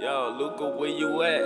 Yo, Luca, where you at?